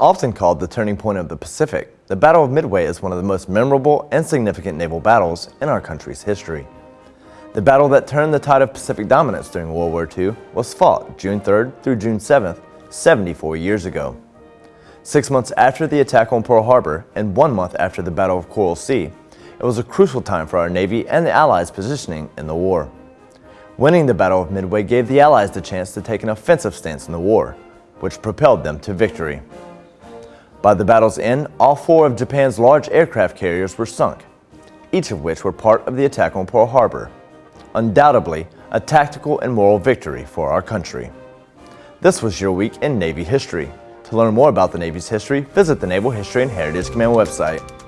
Often called the turning point of the Pacific, the Battle of Midway is one of the most memorable and significant naval battles in our country's history. The battle that turned the tide of Pacific dominance during World War II was fought June 3rd through June 7th, 74 years ago. Six months after the attack on Pearl Harbor and one month after the Battle of Coral Sea, it was a crucial time for our Navy and the Allies' positioning in the war. Winning the Battle of Midway gave the Allies the chance to take an offensive stance in the war, which propelled them to victory. By the battle's end, all four of Japan's large aircraft carriers were sunk, each of which were part of the attack on Pearl Harbor. Undoubtedly, a tactical and moral victory for our country. This was your week in Navy history. To learn more about the Navy's history, visit the Naval History and Heritage Command website.